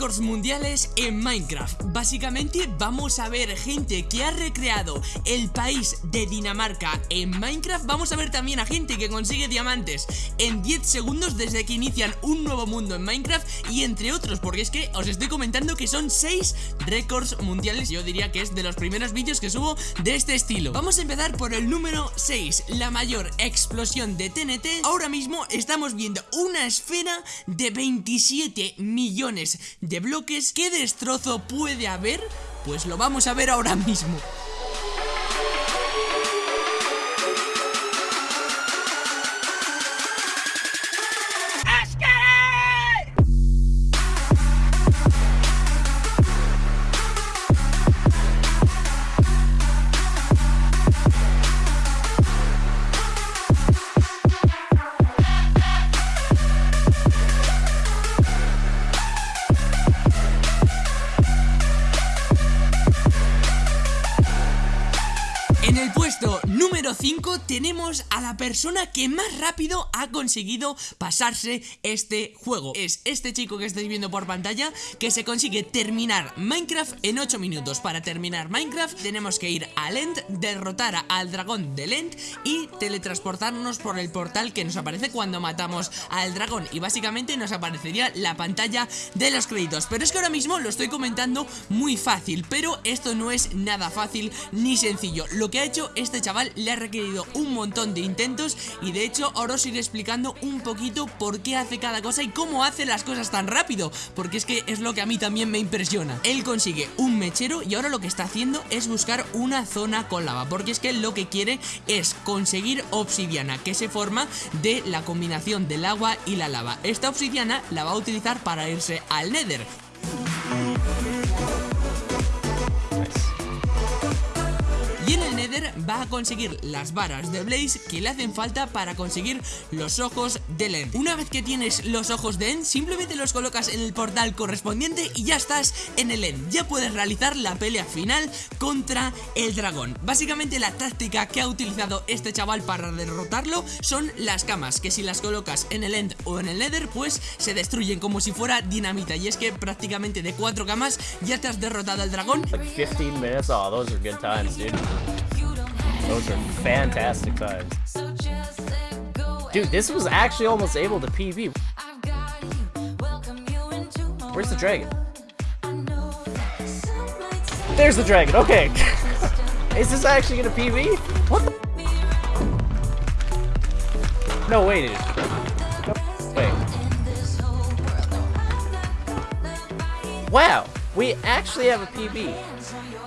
récords mundiales en Minecraft. Básicamente vamos a ver gente que ha recreado el país de Dinamarca en Minecraft. Vamos a ver también a gente que consigue diamantes en 10 segundos desde que inician un nuevo mundo en Minecraft. Y entre otros, porque es que os estoy comentando que son 6 récords mundiales. Yo diría que es de los primeros vídeos que subo de este estilo. Vamos a empezar por el número 6 La mayor explosión de TNT Ahora mismo estamos viendo una esfera de 27 millones de bloques ¿Qué destrozo puede haber? Pues lo vamos a ver ahora mismo 5 tenemos a la persona que más rápido ha conseguido pasarse este juego. Es este chico que estáis viendo por pantalla que se consigue terminar Minecraft en 8 minutos. Para terminar Minecraft tenemos que ir a End, derrotar al dragón de End y teletransportarnos por el portal que nos aparece cuando matamos al dragón. Y básicamente nos aparecería la pantalla de los créditos. Pero es que ahora mismo lo estoy comentando muy fácil Pero esto no es nada fácil ni sencillo. Lo que ha hecho este chaval le ha requerido un montón de intentos y de hecho ahora os iré explicando un poquito por qué hace cada cosa y cómo hace las cosas tan rápido, porque es que es lo que a mí también me impresiona. Él consigue un mechero y ahora lo que está haciendo es buscar una zona con lava, porque es que lo que quiere es conseguir obsidiana, que se forma de la combinación del agua y la lava. Esta obsidiana la va a utilizar para irse al nether. Va a conseguir las varas de Blaze que le hacen falta para conseguir los ojos de End. Una vez que tienes los ojos de End, simplemente los colocas en el portal correspondiente y ya estás en el End. Ya puedes realizar la pelea final contra el dragón. Básicamente la táctica que ha utilizado este chaval para derrotarlo son las camas, que si las colocas en el End o en el Nether, pues se destruyen como si fuera dinamita. Y es que prácticamente de cuatro camas ya te has derrotado al dragón. Those are fantastic times. Dude, this was actually almost able to PV. Where's the dragon? There's the dragon, okay. Is this actually gonna PV? What the? No, way, dude. No, wait. Wow, we actually have a PV.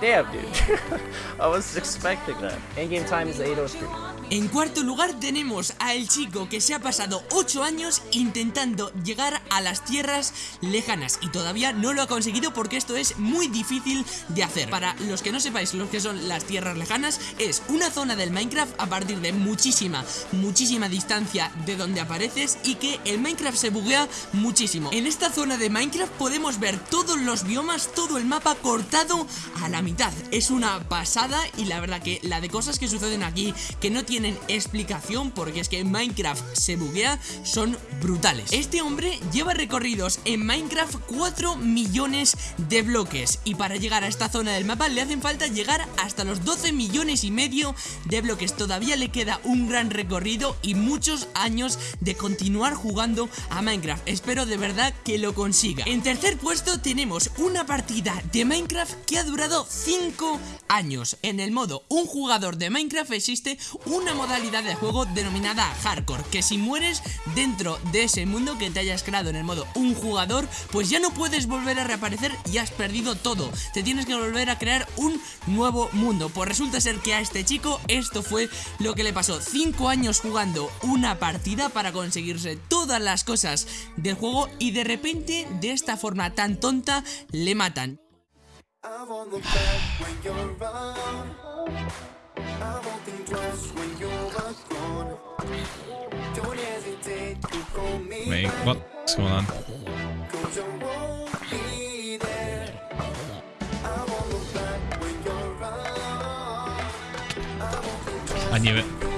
Damn, dude. I was expecting that. Endgame time is 803. En cuarto lugar tenemos a el chico que se ha pasado 8 años intentando llegar a las tierras lejanas y todavía no lo ha conseguido porque esto es muy difícil de hacer. Para los que no sepáis lo que son las tierras lejanas, es una zona del Minecraft a partir de muchísima, muchísima distancia de donde apareces y que el Minecraft se buguea muchísimo. En esta zona de Minecraft podemos ver todos los biomas, todo el mapa cortado a la mitad. Es una pasada y la verdad que la de cosas que suceden aquí que no tienen explicación porque es que Minecraft se buguea son brutales. Este hombre lleva recorridos en Minecraft 4 millones de bloques y para llegar a esta zona del mapa le hacen falta llegar hasta los 12 millones y medio de bloques. Todavía le queda un gran recorrido y muchos años de continuar jugando a Minecraft. Espero de verdad que lo consiga. En tercer puesto tenemos una partida de Minecraft que ha durado 5 años. En el modo un jugador de Minecraft existe un modalidad de juego denominada Hardcore, que si mueres dentro de ese mundo que te hayas creado en el modo un jugador, pues ya no puedes volver a reaparecer y has perdido todo. Te tienes que volver a crear un nuevo mundo. Pues resulta ser que a este chico esto fue lo que le pasó. 5 años jugando una partida para conseguirse todas las cosas del juego y de repente de esta forma tan tonta le matan. I won't think twice when you're gone. Don't hesitate to call me. Wait, what's going on? I knew it.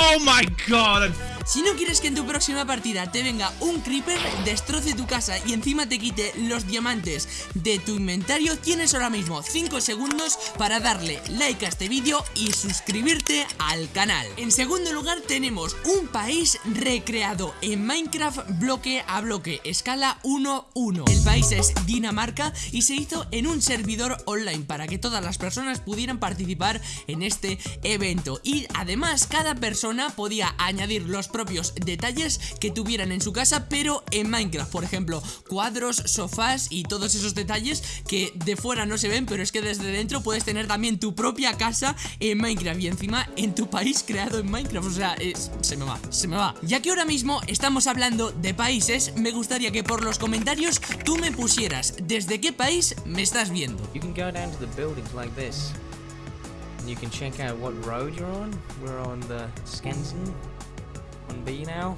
Oh my god! Si no quieres que en tu próxima partida te venga un creeper, destroce tu casa y encima te quite los diamantes de tu inventario, tienes ahora mismo 5 segundos para darle like a este vídeo y suscribirte al canal. En segundo lugar tenemos un país recreado en Minecraft bloque a bloque, escala 1-1. El país es Dinamarca y se hizo en un servidor online para que todas las personas pudieran participar en este evento. Y además cada persona podía añadir los propios detalles que tuvieran en su casa, pero en Minecraft, por ejemplo, cuadros, sofás y todos esos detalles que de fuera no se ven, pero es que desde dentro puedes tener también tu propia casa en Minecraft y encima en tu país creado en Minecraft, o sea, se me va, se me va. Ya que ahora mismo estamos hablando de países, me gustaría que por los comentarios tú me pusieras desde qué país me estás viendo. You can go down to the buildings like this. You can check out what road you're on. We're on the Skansen on B now.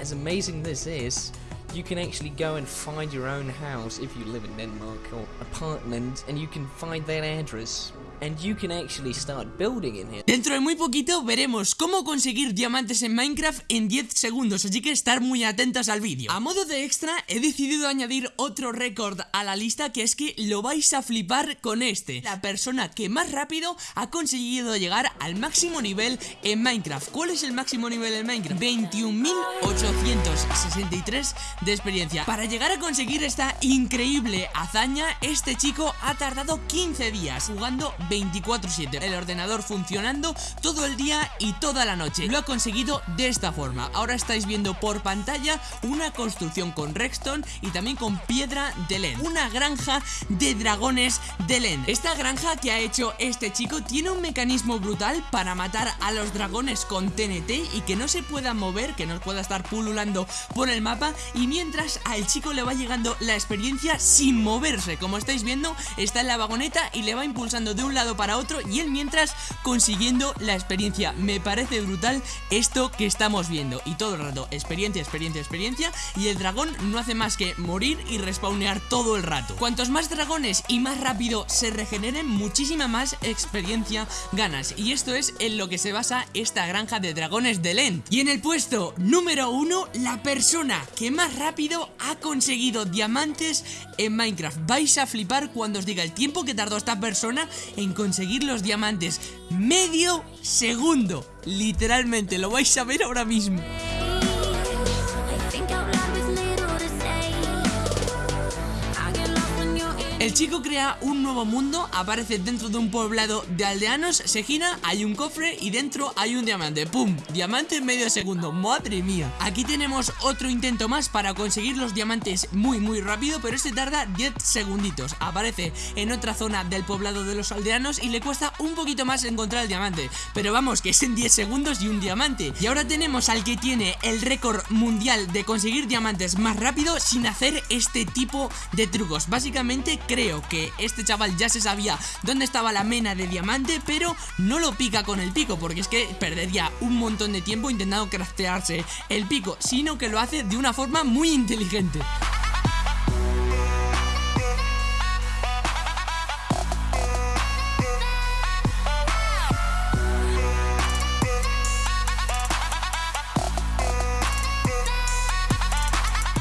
As amazing this is, you can actually go and find your own house if you live in Denmark or apartment and you can find that address and you can actually start building in here. Dentro de muy poquito veremos cómo conseguir diamantes en Minecraft en 10 segundos, así que estar muy atentos al vídeo. A modo de extra, he decidido añadir otro récord a la lista que es que lo vais a flipar con este. La persona que más rápido ha conseguido llegar al máximo nivel en Minecraft. ¿Cuál es el máximo nivel en Minecraft? 21.863 de experiencia. Para llegar a conseguir esta increíble hazaña, este chico ha tardado 15 días jugando 24-7 El ordenador funcionando todo el día y toda la noche. Lo ha conseguido de esta forma. Ahora estáis viendo por pantalla una construcción con redstone y también con piedra de Len. Una granja de dragones de Len. Esta granja que ha hecho este chico tiene un mecanismo brutal para matar a los dragones con TNT y que no se pueda mover, que no pueda estar pululando por el mapa. Y mientras al chico le va llegando la experiencia sin moverse. Como estáis viendo, está en la vagoneta y le va impulsando de un lado para otro y él mientras consiguiendo la experiencia. Me parece brutal esto que estamos viendo. Y todo el rato, experiencia, experiencia, experiencia. Y el dragón no hace más que morir y respawnear todo el rato. Cuantos más dragones y más rápido se regeneren, muchísima más experiencia ganas. Y esto es en lo que se basa esta granja de dragones de Lent. Y en el puesto número uno, la persona que más rápido ha conseguido diamantes en Minecraft. Vais a flipar cuando os diga el tiempo que tardó esta persona en conseguir los diamantes. Medio segundo. Literalmente, lo vais a ver ahora mismo. El chico crea un nuevo mundo, aparece dentro de un poblado de aldeanos, se gira, hay un cofre y dentro hay un diamante. ¡Pum! Diamante en medio segundo. ¡Madre mía! Aquí tenemos otro intento más para conseguir los diamantes muy muy rápido, pero este tarda 10 segunditos. Aparece en otra zona del poblado de los aldeanos y le cuesta un poquito más encontrar el diamante. Pero vamos, que es en 10 segundos y un diamante. Y ahora tenemos al que tiene el récord mundial de conseguir diamantes más rápido sin hacer este tipo de trucos. Básicamente creo que este chaval ya se sabía dónde estaba la mena de diamante, pero no lo pica con el pico, porque es que perdería un montón de tiempo intentando craftearse el pico, sino que lo hace de una forma muy inteligente.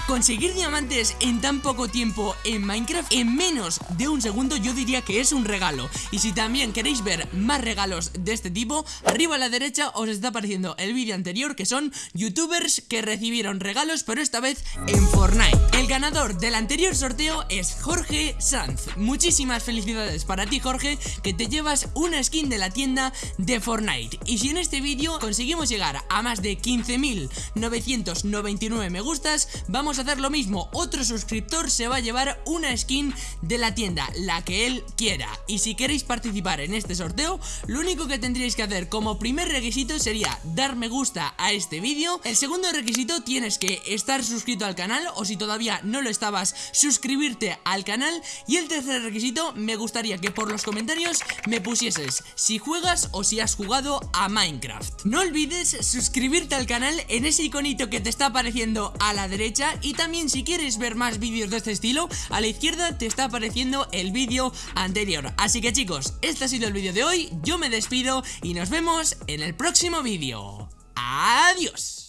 Conseguir diamantes en tan poco tiempo en Minecraft en menos de un segundo yo diría que es un regalo. Y si también queréis ver más regalos de este tipo Arriba a la derecha os está apareciendo el vídeo anterior que son youtubers que recibieron regalos pero esta vez en Fortnite. El ganador del anterior sorteo es Jorge Sanz. Muchísimas felicidades para ti Jorge que te llevas una skin de la tienda de Fortnite. Y si en este vídeo conseguimos llegar a más de 15.999 me gustas vamos hacer lo mismo. Otro suscriptor se va a llevar una skin de la tienda La que él quiera. Y si queréis participar en este sorteo Lo único que tendríais que hacer como primer requisito sería dar me gusta a este vídeo. El segundo requisito tienes que estar suscrito al canal O si todavía no lo estabas, suscribirte al canal. Y el tercer requisito me gustaría que por los comentarios me pusieses Si juegas o si has jugado a Minecraft. No olvides suscribirte al canal en ese iconito que te está apareciendo a la derecha Y también si quieres ver más vídeos de este estilo, a la izquierda te está apareciendo el vídeo anterior. Así que chicos, este ha sido el vídeo de hoy, yo me despido y nos vemos en el próximo vídeo. ¡Adiós!